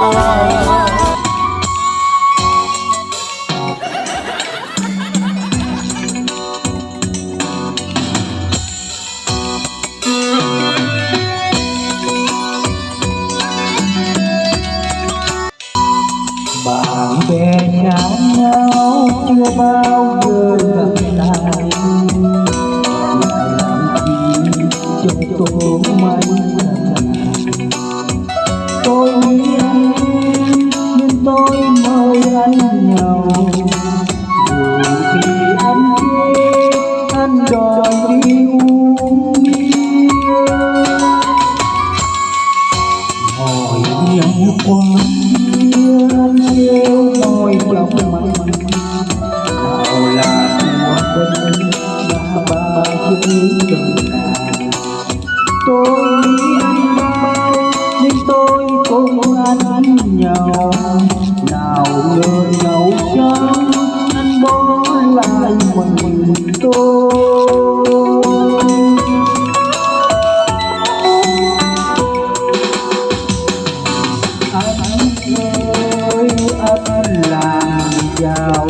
bạn bè nhau chưa bao giờ cùng nhau nào ngờ nhau chăng anh bỏ lại mình tôi anh ơi anh làm giàu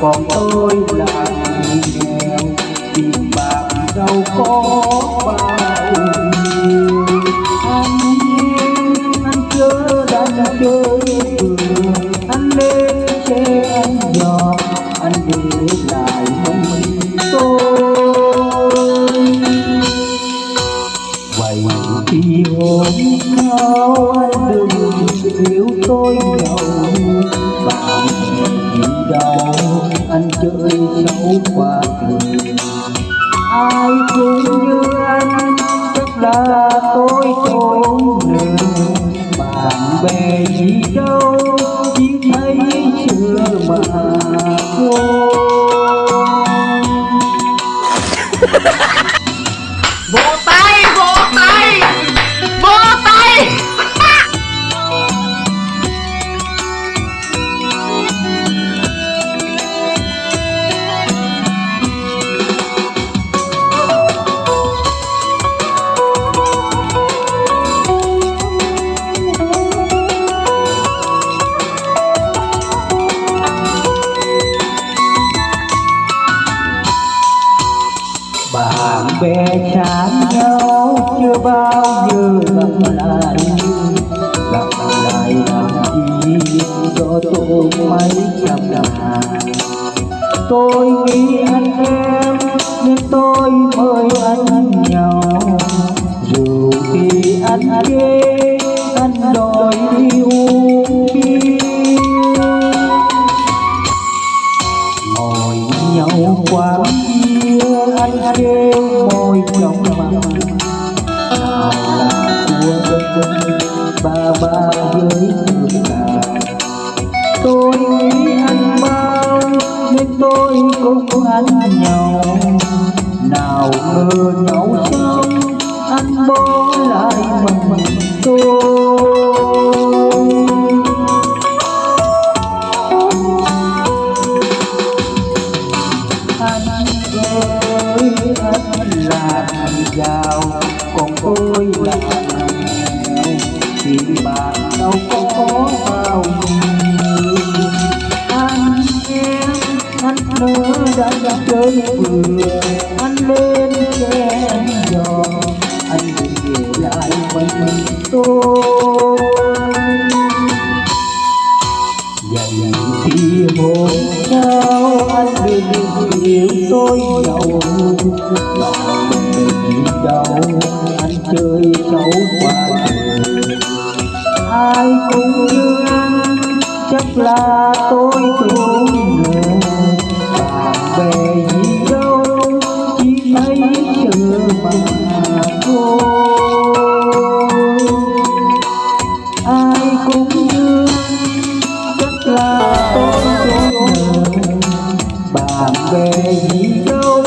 còn tôi là người nghèo tiền bạc đâu có bao nhiêu anh bạn đi đâu anh chơi xấu quá thường ai cũng như anh, chắc là tôi tổn lừa bạn bè gì đâu chỉ thấy xưa mà thôi bè chán nhau chưa bao giờ gặp lại gặp lại làm gì do tôi mấy trăm ngàn tôi nghĩ anh em của ba ba với người ta tôi nghĩ anh bao nên tôi cũng anh nhau nào ngờ nhau xong, anh bỏ lại mình tôi. Anh ơi, anh làm giàu, còn tôi là thì bạn đâu có có bao nhiêu anh em anh nữa đã đã chơi vừa anh lên chen giò anh về lại mình mình tôi Vậy thì hôm sau anh đừng yêu tôi giàu lòng mình đau anh chơi xấu quá ai cũng thương chắc là tôi cũng lừa về gì đâu, chỉ thấy chữ mà thôi ai cũng thương chắc là tôi cũng lừa bạn về gì đâu